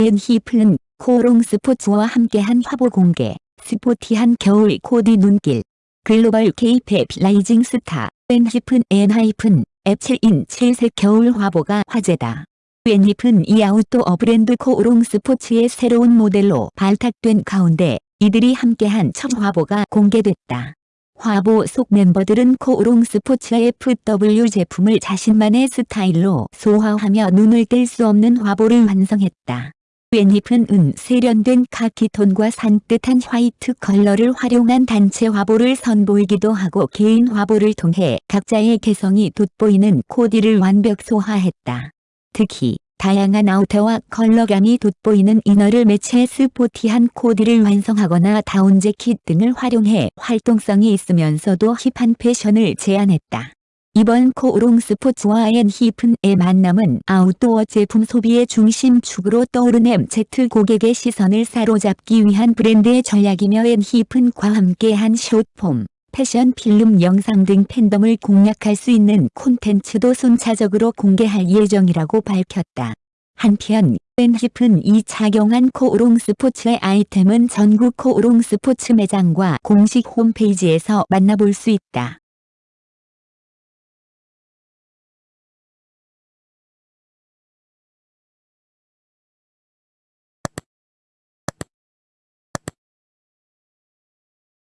엔하이픈 코오롱 스포츠와 함께한 화보 공개, 스포티한 겨울 코디 눈길, 글로벌 K-팝 rising 스타, 엔하이픈 엔하이픈, 앱7인 7색 겨울 화보가 화제다. 엔하이픈이 아웃도어 브랜드 코오롱 스포츠의 새로운 모델로 발탁된 가운데 이들이 함께한 첫 화보가 공개됐다. 화보 속 멤버들은 코오롱 스포츠 FW 제품을 자신만의 스타일로 소화하며 눈을 뗄 수 없는 화보를 완성했다. 엔하이픈은 세련된 카키톤과 산뜻한 화이트 컬러를 활용한 단체 화보를 선보이기도 하고 개인 화보를 통해 각자의 개성이 돋보이는 코디를 완벽 소화했다. 특히 다양한 아우터와 컬러감이 돋보이는 inner를 매치해 스포티한 코디를 완성하거나 다운 재킷 등을 활용해 활동성이 있으면서도 힙한 패션을 제안했다. 이번 코오롱 스포츠와 엔하이픈의 만남은 아웃도어 제품 소비의 중심축으로 떠오른 MZ 고객의 시선을 사로잡기 위한 브랜드의 전략이며 엔하이픈과 함께한 숏폼, 패션 필름 영상 등 팬덤을 공략할 수 있는 콘텐츠도 순차적으로 공개할 예정이라고 밝혔다. 한편 벤힙은 이 착용한 코오롱 스포츠의 아이템은 전국 코오롱 스포츠 매장과 공식 홈페이지에서 만나볼 수 있다.